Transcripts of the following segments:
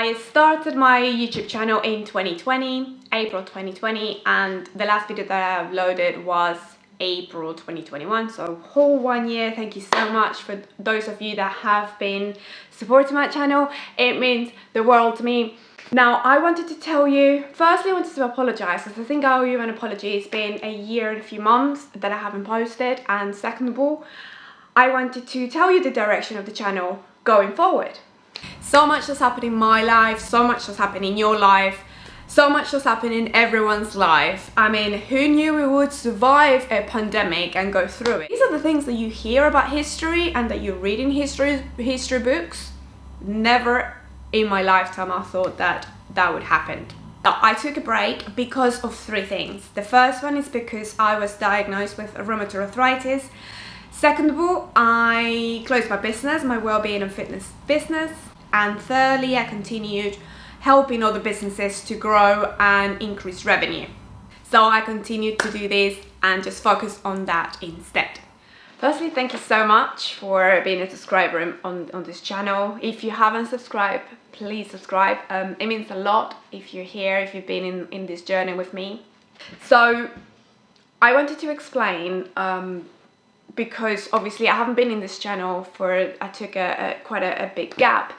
I started my YouTube channel in 2020, April 2020, and the last video that I uploaded was April 2021 so whole one year. Thank you so much for those of you that have been supporting my channel. It means the world to me. Now I wanted to tell you firstly I wanted to apologize. Because I think I owe you an apology. It's been a year and a few months that I haven't posted and second of all I wanted to tell you the direction of the channel going forward so much has happened in my life so much has happened in your life so much has happened in everyone's life. I mean, who knew we would survive a pandemic and go through it? These are the things that you hear about history and that you read in history, history books. Never in my lifetime I thought that that would happen. I took a break because of three things. The first one is because I was diagnosed with rheumatoid arthritis. Second of all, I closed my business, my well-being and fitness business. And thirdly, I continued helping other businesses to grow and increase revenue. So I continued to do this and just focus on that instead. Firstly, thank you so much for being a subscriber on, on this channel. If you haven't subscribed, please subscribe. Um, it means a lot if you're here, if you've been in, in this journey with me. So I wanted to explain um, because obviously I haven't been in this channel for, I took a, a quite a, a big gap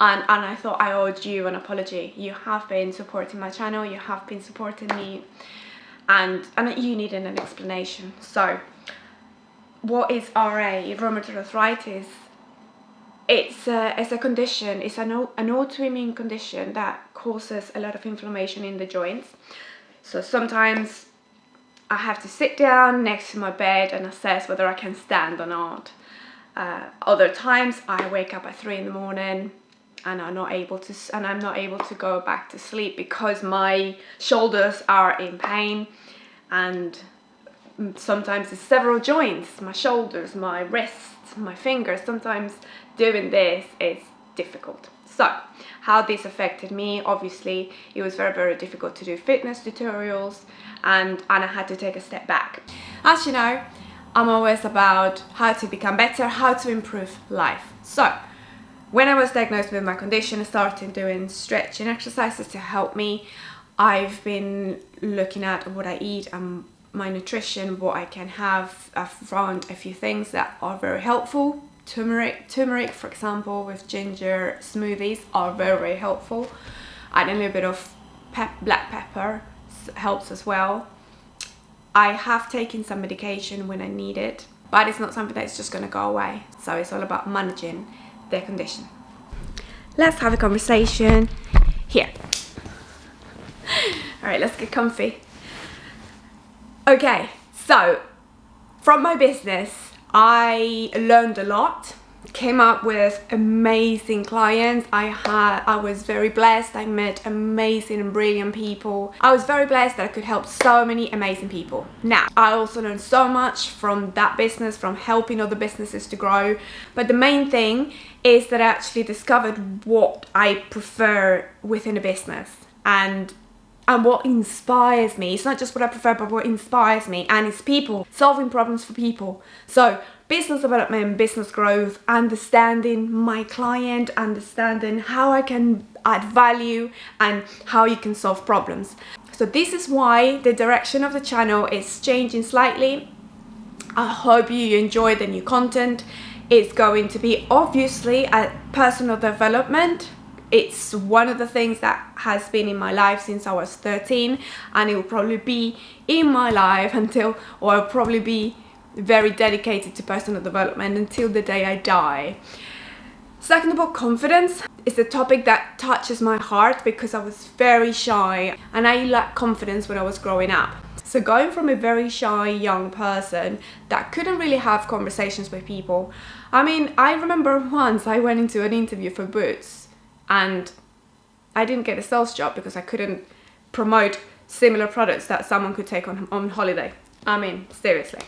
and, and I thought I owed you an apology. You have been supporting my channel, you have been supporting me and, and you needed an explanation. So what is RA, rheumatoid arthritis? It's a, it's a condition, it's an, an autoimmune condition that causes a lot of inflammation in the joints. So sometimes I have to sit down next to my bed and assess whether I can stand or not. Uh, other times I wake up at three in the morning and I'm not able to and I'm not able to go back to sleep because my shoulders are in pain and sometimes it's several joints my shoulders my wrists my fingers sometimes doing this is difficult so how this affected me obviously it was very very difficult to do fitness tutorials and and I had to take a step back as you know I'm always about how to become better how to improve life so when I was diagnosed with my condition, I started doing stretching exercises to help me. I've been looking at what I eat and my nutrition, what I can have. I've found a few things that are very helpful. Turmeric, turmeric for example, with ginger smoothies are very, very helpful. Add a little bit of pep black pepper helps as well. I have taken some medication when I need it, but it's not something that's just going to go away. So it's all about managing their condition. Let's have a conversation here. All right, let's get comfy. Okay, so from my business, I learned a lot came up with amazing clients. I had i was very blessed. I met amazing and brilliant people. I was very blessed that i could help so many amazing people. Now i also learned so much from that business from helping other businesses to grow. But the main thing is that i actually discovered what i prefer within a business. And and what inspires me. It's not just what I prefer, but what inspires me. And it's people, solving problems for people. So business development, business growth, understanding my client, understanding how I can add value and how you can solve problems. So this is why the direction of the channel is changing slightly. I hope you enjoy the new content. It's going to be obviously a personal development it's one of the things that has been in my life since I was 13 and it will probably be in my life until or I'll probably be very dedicated to personal development until the day I die. Second of all, confidence is a topic that touches my heart because I was very shy and I lacked confidence when I was growing up. So going from a very shy young person that couldn't really have conversations with people. I mean, I remember once I went into an interview for Boots and I didn't get a sales job because I couldn't promote similar products that someone could take on, on holiday. I mean, seriously.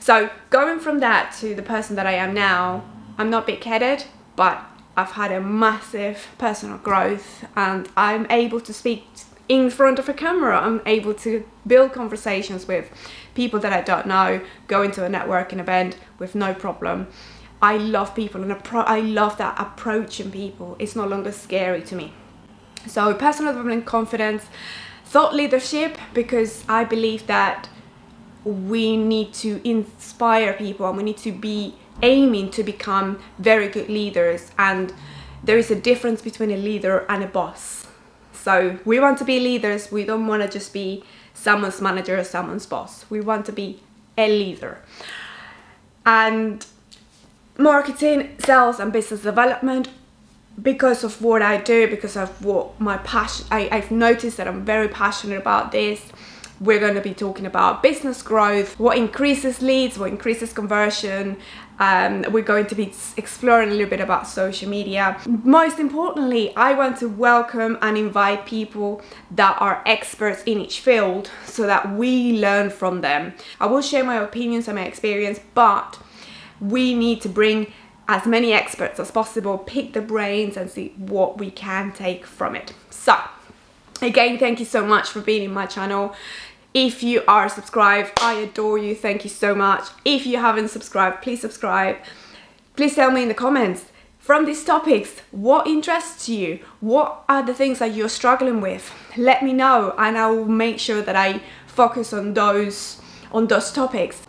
So going from that to the person that I am now, I'm not big-headed, but I've had a massive personal growth and I'm able to speak in front of a camera. I'm able to build conversations with people that I don't know, go into a networking event with no problem. I love people and I love that approaching people. It's no longer scary to me. So personal development, confidence, thought leadership, because I believe that we need to inspire people and we need to be aiming to become very good leaders and there is a difference between a leader and a boss. So we want to be leaders, we don't want to just be someone's manager or someone's boss. We want to be a leader. And marketing, sales and business development because of what I do, because of what my passion, I, I've noticed that I'm very passionate about this. We're going to be talking about business growth, what increases leads, what increases conversion. Um, we're going to be exploring a little bit about social media. Most importantly, I want to welcome and invite people that are experts in each field so that we learn from them. I will share my opinions and my experience, but we need to bring as many experts as possible, pick the brains and see what we can take from it. So, again, thank you so much for being in my channel. If you are subscribed, I adore you. Thank you so much. If you haven't subscribed, please subscribe. Please tell me in the comments from these topics, what interests you? What are the things that you're struggling with? Let me know and I will make sure that I focus on those on those topics.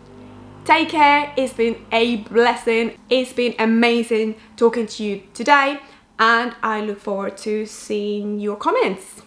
Take care, it's been a blessing. It's been amazing talking to you today and I look forward to seeing your comments.